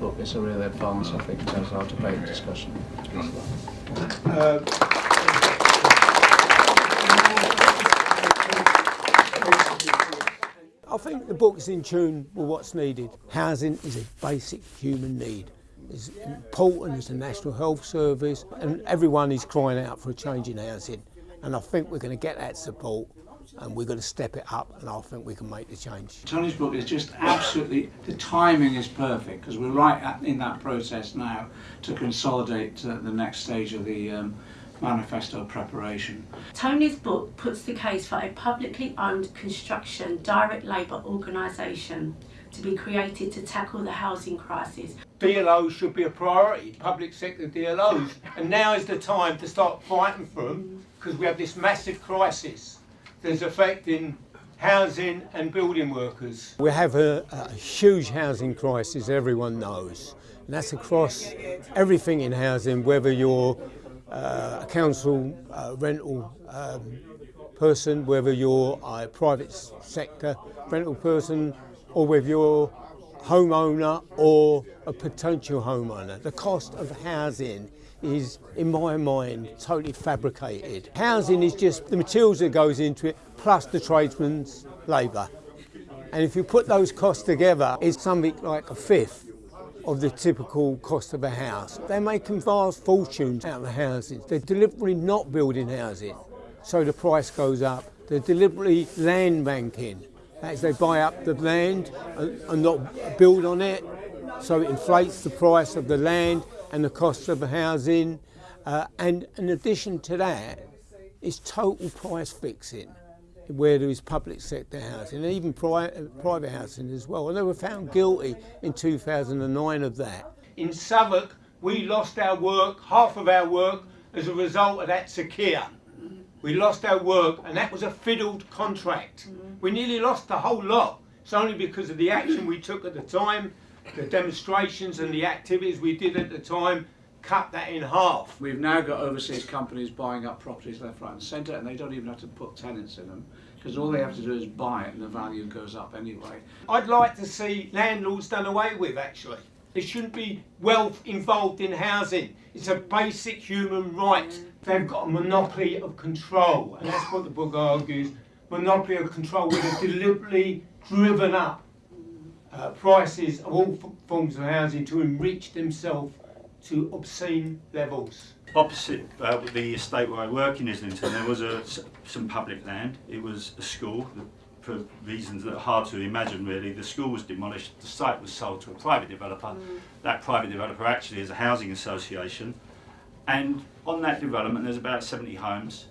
book is a real advance, I think, in terms of our debate and discussion. Uh, I think the book is in tune with what's needed. Housing is a basic human need. It's important as a National Health Service and everyone is crying out for a change in housing. And I think we're going to get that support and we're going to step it up and I think we can make the change. Tony's book is just absolutely, the timing is perfect because we're right at, in that process now to consolidate uh, the next stage of the um, manifesto preparation. Tony's book puts the case for a publicly owned construction direct labour organisation to be created to tackle the housing crisis. DLOs should be a priority, public sector DLOs, and now is the time to start fighting for them because we have this massive crisis that's affecting housing and building workers. We have a, a huge housing crisis, everyone knows, and that's across everything in housing, whether you're uh, a council uh, rental um, person, whether you're a private sector rental person, or whether you're a homeowner or a potential homeowner. The cost of housing is, in my mind, totally fabricated. Housing is just the materials that goes into it, plus the tradesman's labour. And if you put those costs together, it's something like a fifth of the typical cost of a house. They're making vast fortunes out of the houses. They're deliberately not building housing, so the price goes up. They're deliberately land banking. As they buy up the land and not build on it, so it inflates the price of the land and the cost of the housing. Uh, and in addition to that, it's total price fixing where there is public sector housing and even pri private housing as well. And they were found guilty in 2009 of that. In Southwark, we lost our work, half of our work, as a result of that Sakir. We lost our work and that was a fiddled contract. We nearly lost the whole lot. It's only because of the action we took at the time, the demonstrations and the activities we did at the time cut that in half. We've now got overseas companies buying up properties left, right and centre and they don't even have to put tenants in them because all they have to do is buy it and the value goes up anyway. I'd like to see landlords done away with actually. There shouldn't be wealth involved in housing. It's a basic human right. They've got a monopoly of control and that's what the book argues. Monopoly of control where they've deliberately driven up uh, prices of all forms of housing to enrich themselves to obscene levels. Opposite uh, the estate where I work in Islington, there was a, some public land. It was a school. For reasons that are hard to imagine really, the school was demolished, the site was sold to a private developer. Mm. That private developer actually is a housing association. And on that development there's about 70 homes.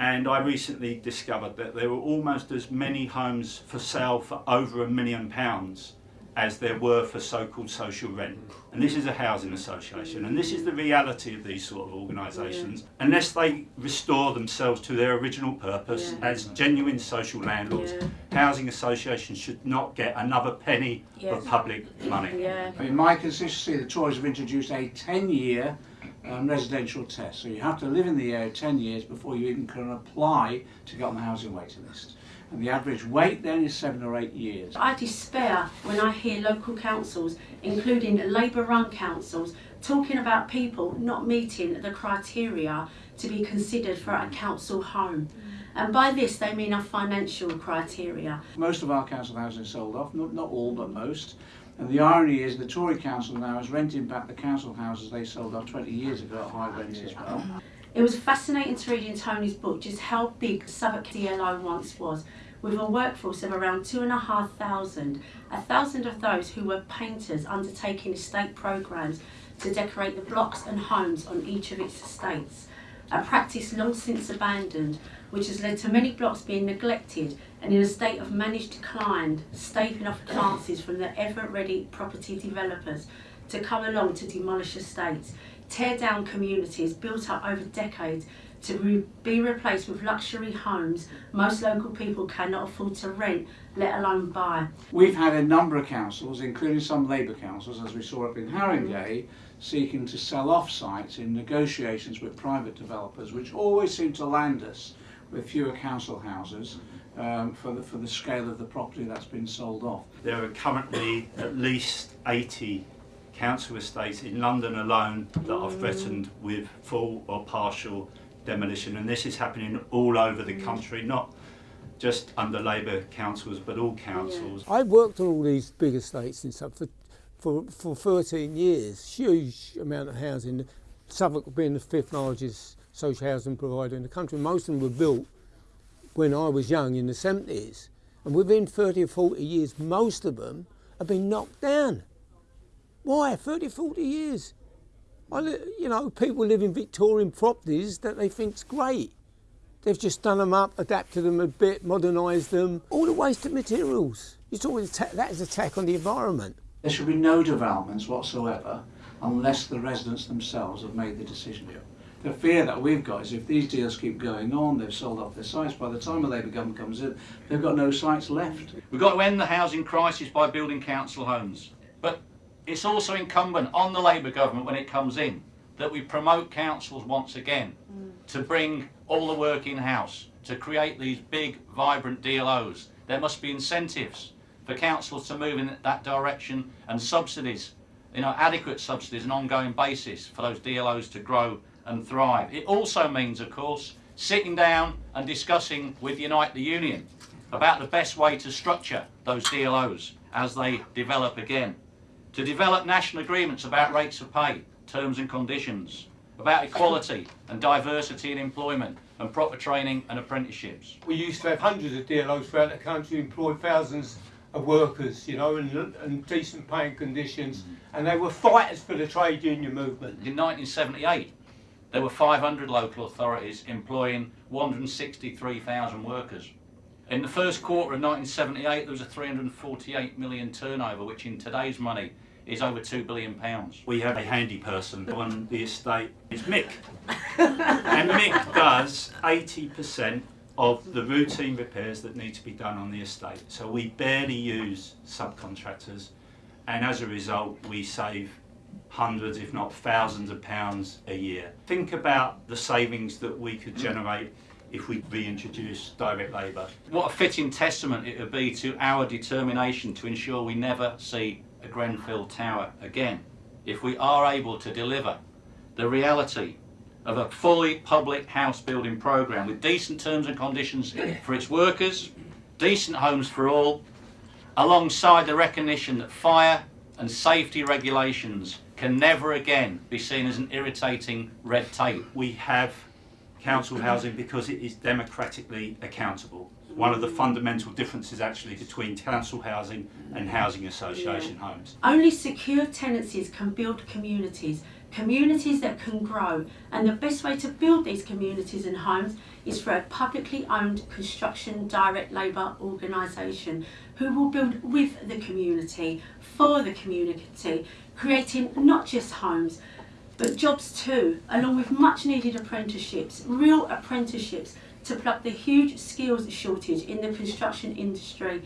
And I recently discovered that there were almost as many homes for sale for over a million pounds as there were for so-called social rent. And this is a housing association, and this is the reality of these sort of organisations. Yeah. Unless they restore themselves to their original purpose yeah. as genuine social landlords, yeah. housing associations should not get another penny of public money. I In my constituency, the Tories have introduced a 10-year um, residential test. So you have to live in the area 10 years before you even can apply to get on the housing waiting list and the average wait then is seven or eight years. I despair when I hear local councils, including Labour-run councils, talking about people not meeting the criteria to be considered for a council home. And by this they mean our financial criteria. Most of our council houses sold off, not, not all but most. And the irony is the Tory council now is renting back the council houses they sold off 20 years ago at high rents as well. It was fascinating to read in Tony's book just how big Southwark DLO once was with a workforce of around two and a half thousand, a thousand of those who were painters undertaking estate programmes to decorate the blocks and homes on each of its estates, a practice long since abandoned, which has led to many blocks being neglected and in a state of managed decline, staving off chances from the ever-ready property developers to come along to demolish estates, tear down communities built up over decades to re be replaced with luxury homes most local people cannot afford to rent, let alone buy. We've had a number of councils, including some Labour councils, as we saw up in Haringey, seeking to sell off sites in negotiations with private developers, which always seem to land us with fewer council houses. Um, for, the, for the scale of the property that's been sold off. There are currently at least 80 council estates in London alone that are threatened with full or partial demolition, and this is happening all over the mm. country, not just under Labour councils, but all councils. I've worked on all these big estates and stuff for, for, for 13 years, huge amount of housing. Southwark being the fifth largest social housing provider in the country. Most of them were built when I was young in the 70s. And within 30 or 40 years, most of them have been knocked down. Why? 30, 40 years. I, you know, people live in Victorian properties that they think's great. They've just done them up, adapted them a bit, modernised them. All the wasted materials. You're talking atta- that is an attack on the environment. There should be no developments whatsoever unless the residents themselves have made the decision. The fear that we've got is if these deals keep going on, they've sold off their sites, by the time a Labour government comes in, they've got no sites left. We've got to end the housing crisis by building council homes. But it's also incumbent on the Labour government when it comes in that we promote councils once again mm. to bring all the work in house, to create these big, vibrant DLOs. There must be incentives for councils to move in that direction and subsidies, you know, adequate subsidies on an ongoing basis for those DLOs to grow and thrive. It also means, of course, sitting down and discussing with Unite the Union about the best way to structure those DLOs as they develop again. To develop national agreements about rates of pay, terms and conditions, about equality and diversity in employment and proper training and apprenticeships. We used to have hundreds of DLOs throughout the country, employ thousands of workers, you know, in, in decent paying conditions, mm. and they were fighters for the trade union movement. In 1978, there were 500 local authorities employing 163,000 workers. In the first quarter of 1978, there was a 348 million turnover, which in today's money is over 2 billion pounds. We have a handy person on the estate. It's Mick. and Mick does 80% of the routine repairs that need to be done on the estate. So we barely use subcontractors and as a result we save hundreds if not thousands of pounds a year. Think about the savings that we could generate if we reintroduce direct labour. What a fitting testament it would be to our determination to ensure we never see a Grenfell Tower again. If we are able to deliver the reality of a fully public house building programme with decent terms and conditions for its workers, decent homes for all, alongside the recognition that fire and safety regulations can never again be seen as an irritating red tape. we have council housing because it is democratically accountable. One of the fundamental differences actually between council housing and housing association homes. Only secure tenancies can build communities, communities that can grow. And the best way to build these communities and homes is for a publicly owned construction direct labour organisation who will build with the community, for the community, creating not just homes but jobs too, along with much needed apprenticeships, real apprenticeships to plug the huge skills shortage in the construction industry.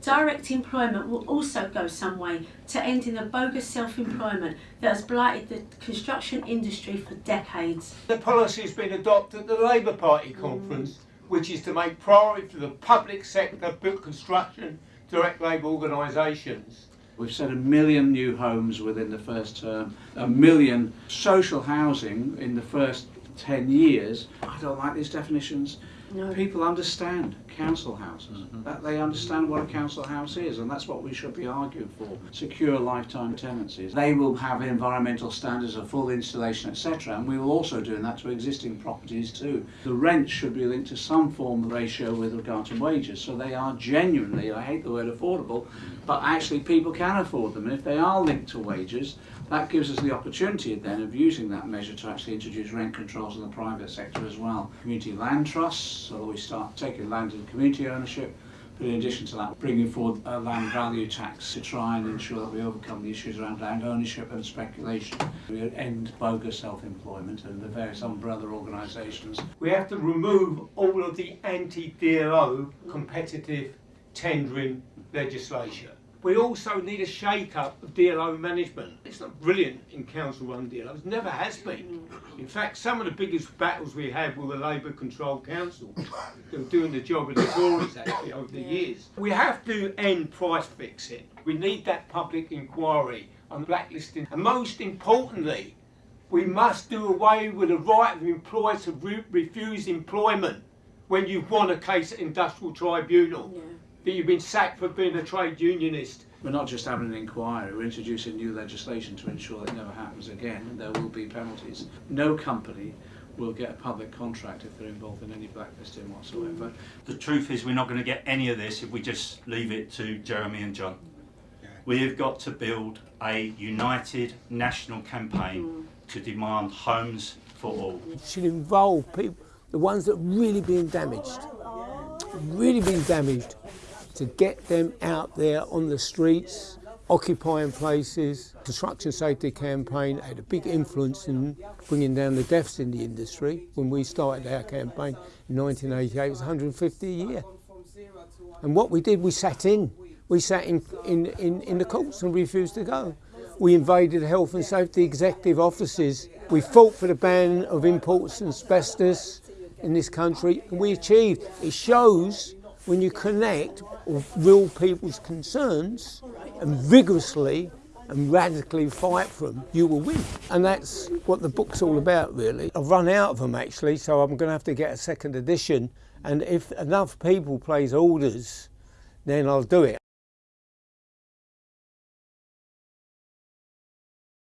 Direct employment will also go some way to ending the bogus self-employment that has blighted the construction industry for decades. The policy has been adopted at the Labour Party conference, which is to make priority for the public sector built construction direct labour organisations. We've set a million new homes within the first term, a million social housing in the first 10 years. I don't like these definitions. No. People understand council houses. Mm-hmm. That they understand what a council house is, and that's what we should be arguing for. Secure lifetime tenancies. They will have environmental standards of full installation, etc. And we will also do that to existing properties too. The rent should be linked to some form of ratio with regard to wages, so they are genuinely, I hate the word affordable, but actually people can afford them. And if they are linked to wages, that gives us the opportunity then of using that measure to actually introduce rent controls in the private sector as well. Community land trusts, so that we start taking land in community ownership, but in addition to that, bringing forward a land value tax to try and ensure that we overcome the issues around land ownership and speculation. We end bogus self-employment and the various umbrella organisations. We have to remove all of the anti-DLO competitive tendering legislation. We also need a shake-up of DLO management. It's not brilliant in council-run DLOs, never has been. In fact, some of the biggest battles we had were the Labour-controlled council. They were doing the job of the Tories actually over the years. We have to end price fixing. We need that public inquiry on blacklisting. And most importantly, we must do away with the right of employers to re- refuse employment when you've won a case at industrial tribunal that you've been sacked for being a trade unionist. We're not just having an inquiry, we're introducing new legislation to ensure that it never happens again, and there will be penalties. No company will get a public contract if they're involved in any blacklisting whatsoever. The truth is, we're not going to get any of this if we just leave it to Jeremy and John. We have got to build a united national campaign to demand homes for all. It should involve people, the ones that have really been damaged, really been damaged, to get them out there on the streets, occupying places. Construction safety campaign had a big influence in bringing down the deaths in the industry. When we started our campaign in 1988, it was 150 a year. And what we did, we sat in. We sat in, in, in, in the courts and refused to go. We invaded health and safety executive offices. We fought for the ban of imports and asbestos in this country, and we achieved. It shows when you connect real people's concerns and vigorously and radically fight for them, you will win. And that's what the book's all about, really. I've run out of them actually, so I'm going to have to get a second edition. And if enough people place orders, then I'll do it.